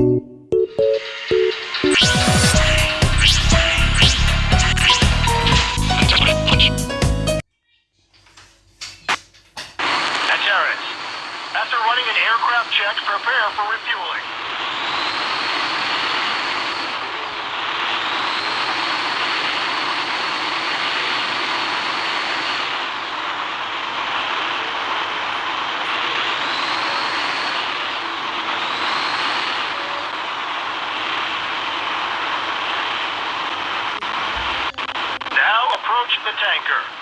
After running an aircraft check, prepare for refueling. the tanker.